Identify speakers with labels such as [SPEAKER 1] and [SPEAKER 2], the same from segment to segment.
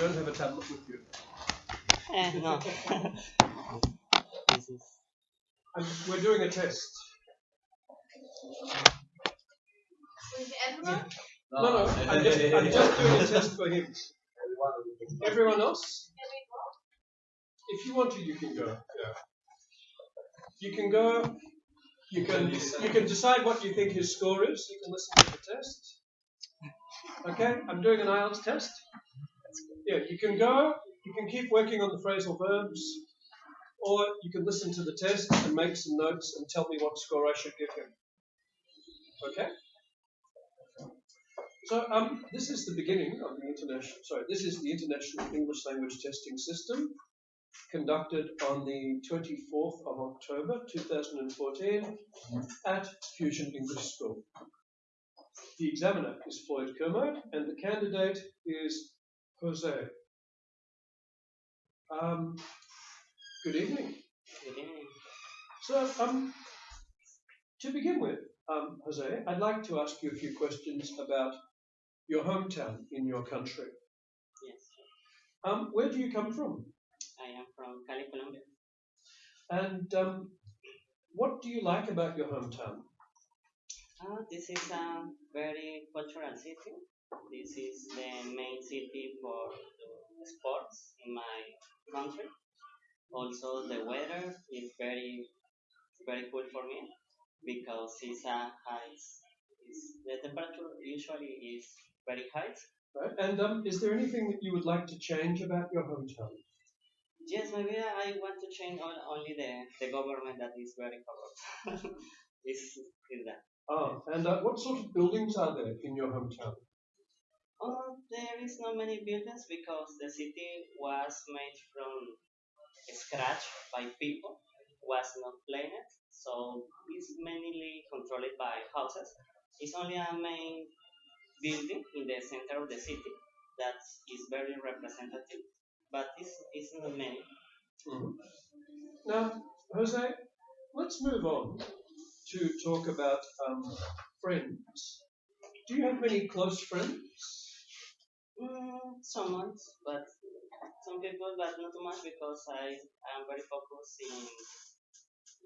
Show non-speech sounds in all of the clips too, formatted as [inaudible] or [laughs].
[SPEAKER 1] don't have a tablet with you.
[SPEAKER 2] Eh, no. this is
[SPEAKER 1] And we're doing a test. No, no, I'm just, I'm just doing a test for him. Everyone else?
[SPEAKER 3] Can we go?
[SPEAKER 1] If you want to, you can go. Yeah. You can go. You can you can decide what you think his score is. You can listen to the test. Okay, I'm doing an IELTS test. Yeah, you can go. You can keep working on the phrasal verbs, or you can listen to the test and make some notes and tell me what score I should give him. Okay. So um, this is the beginning of the international. Sorry, this is the International English Language Testing System conducted on the 24th of October 2014 at Fusion English School. The examiner is Floyd Kermode and the candidate is Jose. Um, good evening.
[SPEAKER 2] good evening.
[SPEAKER 1] So, um, to begin with, um, Jose, I'd like to ask you a few questions about your hometown in your country.
[SPEAKER 2] Yes,
[SPEAKER 1] Um, where do you come from?
[SPEAKER 2] I am from Cali, Colombia.
[SPEAKER 1] And um, what do you like about your hometown?
[SPEAKER 2] Uh, this is a very cultural city. This is the main city for the sports in my country. Also, the weather is very, very cool for me because it's a high. It's, the temperature usually is very high.
[SPEAKER 1] Right? And um, is there anything that you would like to change about your hometown?
[SPEAKER 2] Yes, maybe I want to change on, only the, the government that is very corrupt. [laughs] is is that.
[SPEAKER 1] Ah, and uh, what sort of buildings are there in your hometown?
[SPEAKER 2] Oh, there is not many buildings because the city was made from scratch by people, was not planned, so it's mainly controlled by houses. It's only a main building in the center of the city that is very representative, but it's, it's not many.
[SPEAKER 1] Mhm. Now, Jose, let's move on to talk about um, friends. Do you have many close friends?
[SPEAKER 2] Mm, some months, but some people, but not too much because I I am very focused in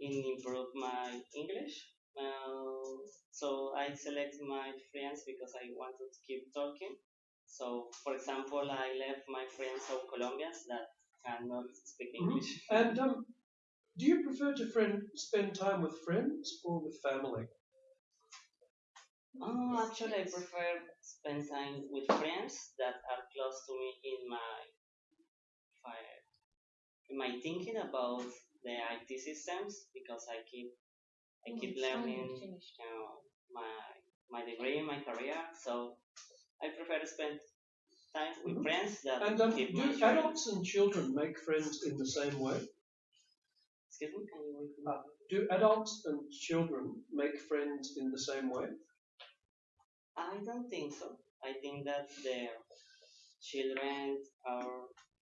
[SPEAKER 2] in improve my English. Uh, so I select my friends because I want to keep talking. So, for example, I left my friends of Colombians that cannot speak
[SPEAKER 1] Mhm.
[SPEAKER 2] English.
[SPEAKER 1] And um, do you prefer to friend, spend time with friends or with family?
[SPEAKER 2] Oh, actually, I prefer spend time with friends that are close to me in my fi- in my thinking about the IT systems because I keep I keep learning you know, my my degree, my career. So I prefer to spend time with
[SPEAKER 1] Mhm.
[SPEAKER 2] friends that
[SPEAKER 1] And um,
[SPEAKER 2] keep
[SPEAKER 1] do
[SPEAKER 2] career.
[SPEAKER 1] adults and children make friends in the same way?
[SPEAKER 2] Excuse me, can you repeat?
[SPEAKER 1] Uh, do adults and children make friends in the same way?
[SPEAKER 2] I don't think so. I think that the children are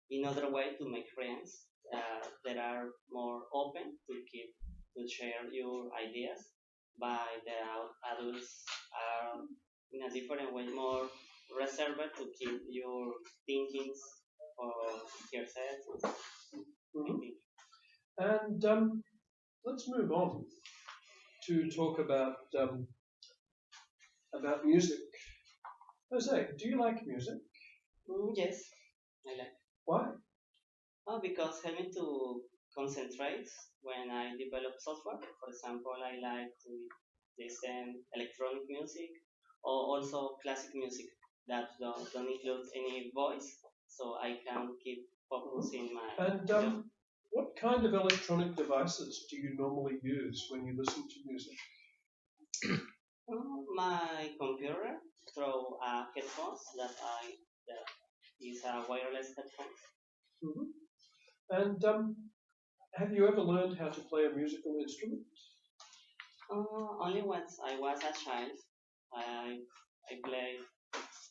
[SPEAKER 2] in other way to make friends uh, that are more open to keep to share your ideas, but the adults are in a different way more reserved to keep your thinkings for yourself. I
[SPEAKER 1] Mhm. And um, let's move on to talk about um, about music. Jose, do you like music?
[SPEAKER 2] Mm, yes, I like.
[SPEAKER 1] Why?
[SPEAKER 2] Oh, because having to concentrate when I develop software. For example, I like to listen electronic music or also classic music that don't, don't include any voice, so I can keep focus in my.
[SPEAKER 1] And um, what kind of electronic devices do you normally use when you listen to music?
[SPEAKER 2] My computer through uh, headphones that I that is a wireless headphones.
[SPEAKER 1] Mhm. And um, have you ever learned how to play a musical instrument?
[SPEAKER 2] Uh, only once I was a child, I I played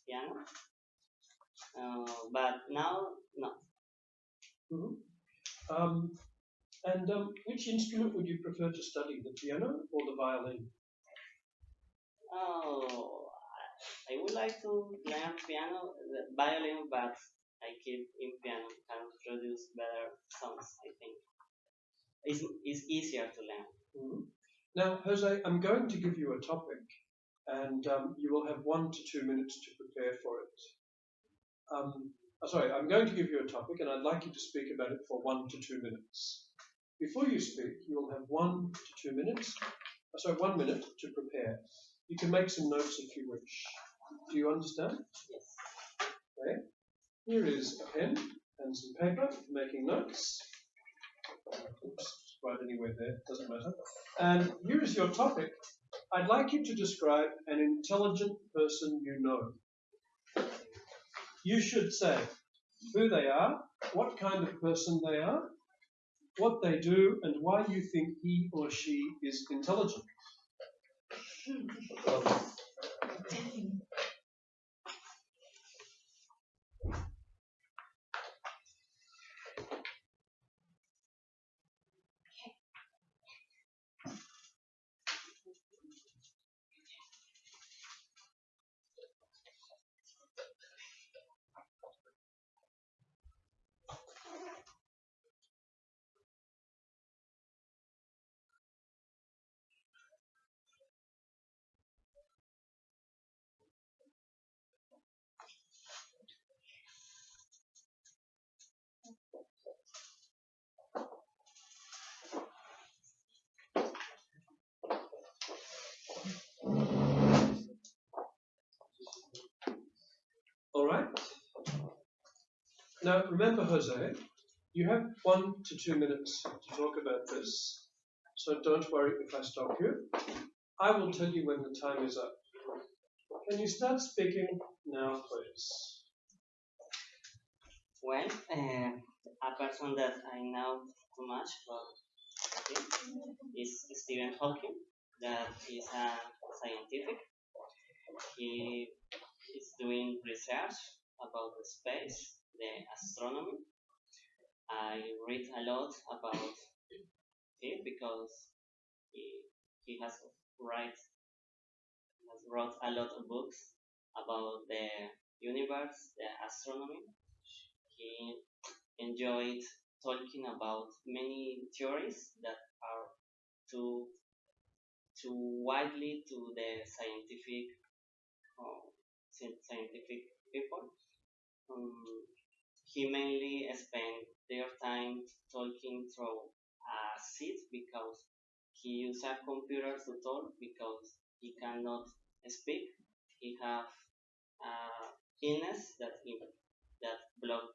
[SPEAKER 2] piano, uh, but now no.
[SPEAKER 1] Mhm. Um, and um, which instrument would you prefer to study, the piano or the violin?
[SPEAKER 2] Oh, I, would like to learn piano, violin, but I keep in piano can produce better songs. I think it's, it's easier to learn.
[SPEAKER 1] Mhm. Now, Jose, I'm going to give you a topic, and um, you will have one to two minutes to prepare for it. Um, uh, sorry, I'm going to give you a topic, and I'd like you to speak about it for one to two minutes. Before you speak, you will have one to two minutes, uh, sorry, one minute to prepare. You can make some notes if you wish. Do you understand?
[SPEAKER 2] Yes.
[SPEAKER 1] Okay. Here is a pen and some paper for making notes. Oops, write anywhere there, doesn't matter. And here is your topic. I'd like you to describe an intelligent person you know. You should say who they are, what kind of person they are, what they do, and why you think he or she is intelligent. 嗯物种的模式产。Right. Now remember, Jose, you have one to two minutes to talk about this, so don't worry if I stop you. I will tell you when the time is up. Can you start speaking now, please?
[SPEAKER 2] Well, uh, a person that I know too much about is Stephen Hawking, that is a scientific. He is doing research about the space, the astronomy. I read a lot about him because he, he has write has wrote a lot of books about the universe, the astronomy. He enjoyed talking about many theories that are too too widely to the scientific uh, scientific people. Um, he mainly spent their time talking through a seat because he uses a computer to talk because he cannot speak. He have uh, illness that he, that block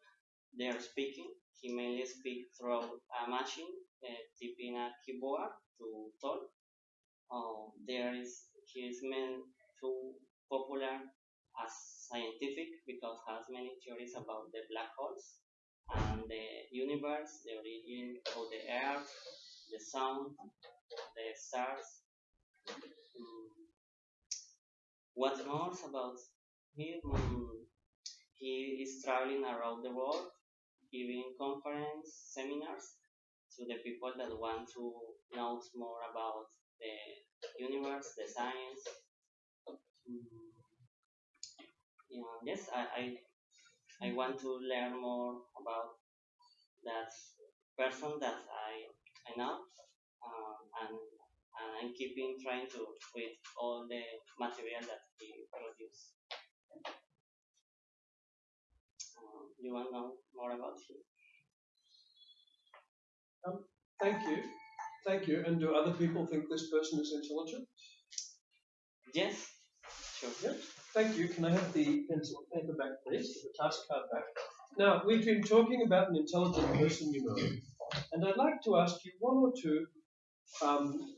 [SPEAKER 2] their speaking. He mainly speak through a machine, uh, typing a keyboard to talk. Uh, there is he is meant too popular as scientific because has many theories about the black holes and the universe, the origin of the earth, the sun, the stars. Mm. What more about him? Mm, He is traveling around the world, giving conference seminars to the people that want to know more about the universe, the science. Yeah, yes, I, I I want to learn more about that person that I I know, um, and and I'm keeping trying to read all the material that he produced. Um, you want to know more about him?
[SPEAKER 1] Thank you. Thank you. And do other people think this person is intelligent?
[SPEAKER 2] Yes, sure.
[SPEAKER 1] Yep. Thank you. Can I have the pencil and paper back, please? The task card back. Now, we've been talking about an intelligent person you know, and I'd like to ask you one or two um,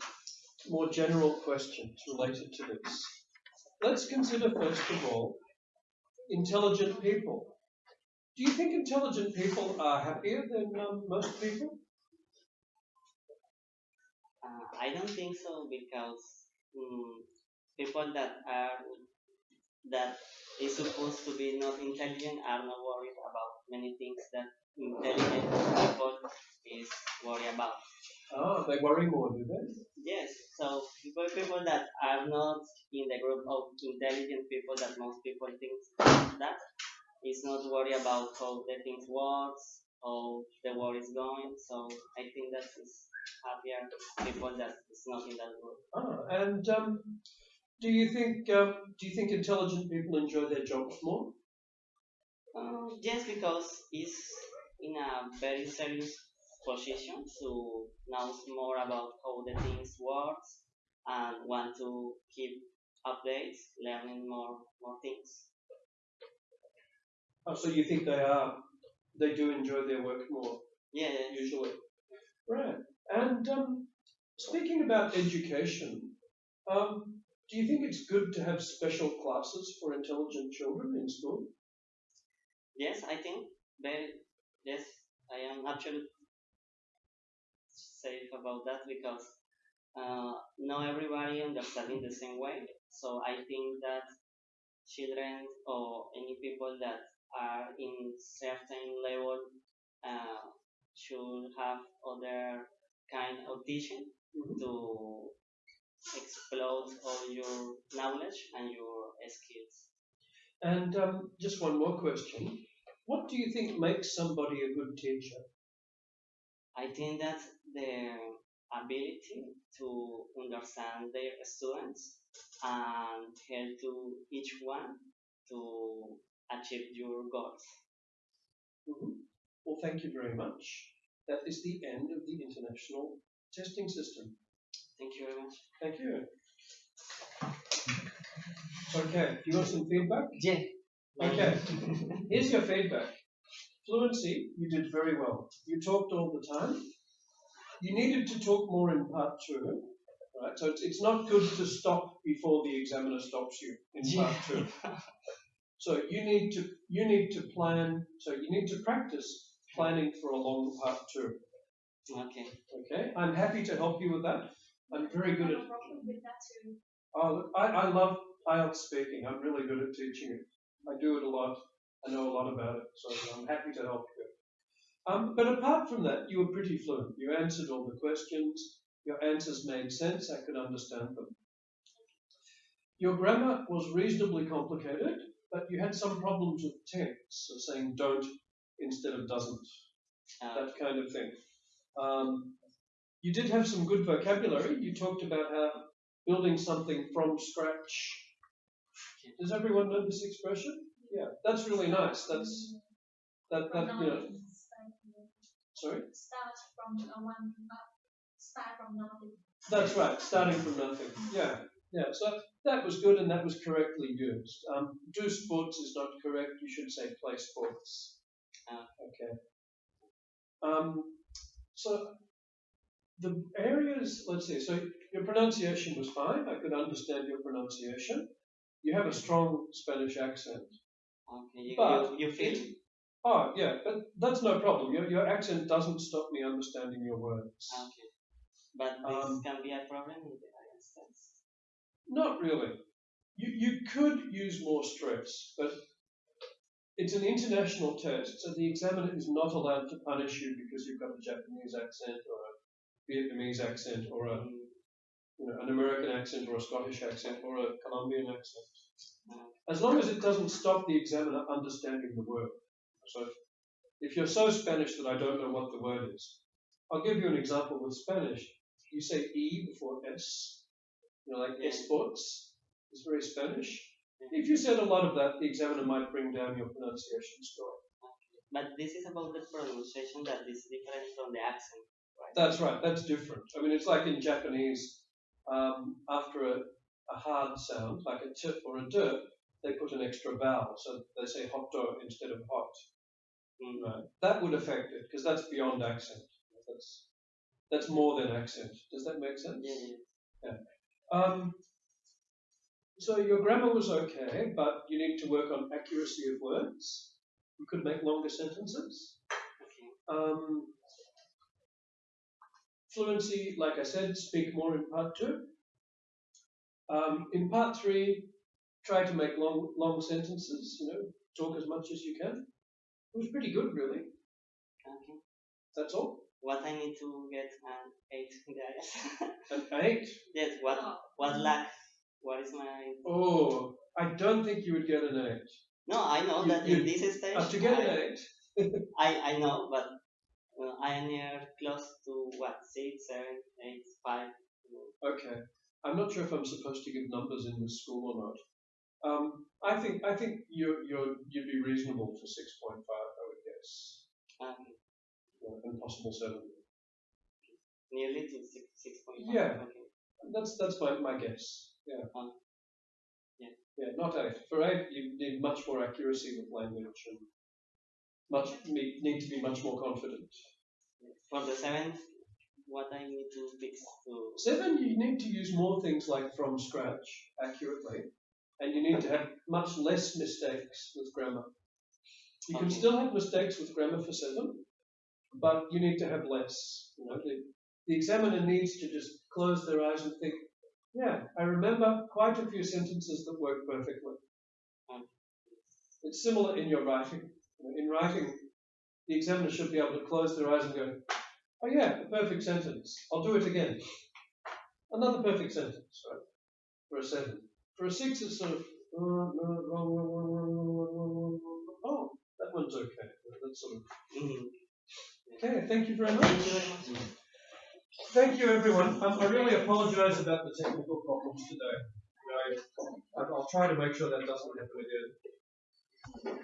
[SPEAKER 1] more general questions related to this. Let's consider, first of all, intelligent people. Do you think intelligent people are happier than um, most people?
[SPEAKER 2] Uh, I don't think so because mm, people that are that is supposed to be not intelligent are not worried about many things that intelligent people is worried about.
[SPEAKER 1] Ah, they worry more, do they?
[SPEAKER 2] Yes, so people people that are not in the group of intelligent people that most people think that is not worry about how the things works, how the world is going. So I think that is happier people that is not in that world.
[SPEAKER 1] Ah, and um, do you think um, do you think intelligent people enjoy their jobs more?
[SPEAKER 2] Um, just because it's in a very serious position to know more about how the things works and want to keep updates, learning more more things.
[SPEAKER 1] Oh, so you think they are they do enjoy their work more
[SPEAKER 2] Yeah, yeah.
[SPEAKER 1] usually? Right. And um, speaking about education, um, do you think it's good to have special classes for intelligent children in school?
[SPEAKER 2] Yes, I think very yes, I am absolutely safe about that because uh, not everybody understanding the same way. So I think that children or any people that are in certain level uh, should have other kind of teaching
[SPEAKER 1] Mhm.
[SPEAKER 2] to explode all your knowledge and your skills.
[SPEAKER 1] And um, just one more question. What do you think makes somebody a good teacher?
[SPEAKER 2] I think that the ability to understand their students and help to each one to achieve your goals.
[SPEAKER 1] Mhm. Well, thank you very much. That is the end of the international testing system.
[SPEAKER 2] Thank you very much.
[SPEAKER 1] Thank you. Okay, do you want some feedback?
[SPEAKER 2] Yeah.
[SPEAKER 1] Okay, here's your feedback. Fluency, you did very well. You talked all the time. You needed to talk more in part two, right? So it's, it's not good to stop before the examiner stops you in part two. So you need to you need to plan. So you need to practice planning for a long part two.
[SPEAKER 2] Okay.
[SPEAKER 1] Okay, I'm happy to help you with that. I'm very good at.
[SPEAKER 3] have a problem with that too.
[SPEAKER 1] Oh, look, I, I love IELTS speaking. I'm really good at teaching it. I do it a lot. I know a lot about it, so I'm happy to help you. Um, but apart from that, you were pretty fluent. You answered all the questions. Your answers made sense. I could understand them. Your grammar was reasonably complicated, but you had some problems with tense, so saying don't instead of doesn't
[SPEAKER 2] Uh,
[SPEAKER 1] that kind of thing. Um, you did have some good vocabulary. You talked about how building something from scratch. Does everyone know this expression? Yeah, that's really nice. That's that that you know. Sorry,
[SPEAKER 3] start from one, start from nothing.
[SPEAKER 1] that's right. Starting from nothing. Yeah, yeah. So that was good and that was correctly used. Um, do sports is not correct. You should say play sports.
[SPEAKER 2] Ah.
[SPEAKER 1] Okay. Um, so the areas, let's see, so your pronunciation was fine. I could understand your pronunciation. You have a strong Spanish accent.
[SPEAKER 2] okay. You,
[SPEAKER 1] But-
[SPEAKER 2] you, you feel?
[SPEAKER 1] Oh, yeah, but that's no problem. Your, your accent doesn't stop me understanding your words.
[SPEAKER 2] Okay. But this
[SPEAKER 1] Um,
[SPEAKER 2] can be a problem in the instance.
[SPEAKER 1] Not really. You, you could use more stress, but it's an international test, so the examiner is not allowed to punish you because you've got a Japanese accent or a Vietnamese accent or a, you know, an American accent or a Scottish accent or a Colombian accent. As long as it doesn't stop the examiner understanding the word. So if you're so Spanish that I don't know what the word is, I'll give you an example with Spanish. You say E before S, you know, like esports. It's very Spanish. If you said a lot of that, the examiner might bring down your pronunciation score.
[SPEAKER 2] But this is about the pronunciation that is different from the accent.
[SPEAKER 1] That's right, that's different. I mean, it's like in Japanese, um, after a, a hard sound, like a tip or a d, they put an extra vowel. So they say hotto instead of hot.
[SPEAKER 2] Mm,
[SPEAKER 1] Right. That would affect it because that's beyond accent. That's that's more than accent. Does that make sense?
[SPEAKER 2] Yeah, yeah.
[SPEAKER 1] Um, so your grammar was okay, but you need to work on accuracy of words. You could make longer sentences.
[SPEAKER 2] Okay.
[SPEAKER 1] Um, fluency, like I said, speak more in part two. Um, in part three, try to make long long sentences. You know, talk as much as you can. It was pretty good, really.
[SPEAKER 2] Okay.
[SPEAKER 1] That's all.
[SPEAKER 2] What I need to get an eight [laughs] guys.
[SPEAKER 1] An eight.
[SPEAKER 2] yes. What
[SPEAKER 3] Oh.
[SPEAKER 2] what lack? What is my
[SPEAKER 1] Oh, I don't think you would get an eight.
[SPEAKER 2] No, I know
[SPEAKER 1] You-
[SPEAKER 2] that
[SPEAKER 1] you-
[SPEAKER 2] in this stage,
[SPEAKER 1] Uh, to get an eight, [laughs]
[SPEAKER 2] I, I know, but uh, I am near close to what six, seven, eight, five. you
[SPEAKER 1] okay. I'm not sure if I'm supposed to give numbers in this school or not. Um, I think I think you're you're you'd be reasonable for six point five. I would guess,
[SPEAKER 2] Um,
[SPEAKER 1] yeah, and possible seven.
[SPEAKER 2] nearly to six, six point five.
[SPEAKER 1] Yeah.
[SPEAKER 2] Okay.
[SPEAKER 1] That's that's my, my guess. Yeah.
[SPEAKER 2] Um, yeah.
[SPEAKER 1] Yeah, not eight. For eight, you need much more accuracy with language and much need, need to be much more confident.
[SPEAKER 2] For the seventh, what I need to fix to
[SPEAKER 1] Seven, you need to use more things like from scratch accurately, and you need to have much less mistakes with grammar. You can still have mistakes with grammar for seven, but you need to have less. You know, the, the examiner needs to just close their eyes and think, yeah, I remember quite a few sentences that work perfectly. It's similar in your writing in writing, the examiner should be able to close their eyes and go, oh yeah, a perfect sentence. I'll do it again. Another perfect sentence, right? For a seven. For a six, it's sort of, oh, that one's okay. That's sort of,
[SPEAKER 2] mm-hmm.
[SPEAKER 1] okay, thank you very much.
[SPEAKER 2] Thank you,
[SPEAKER 1] everyone. I really apologize about the technical problems today. I'll try to make sure that doesn't happen again.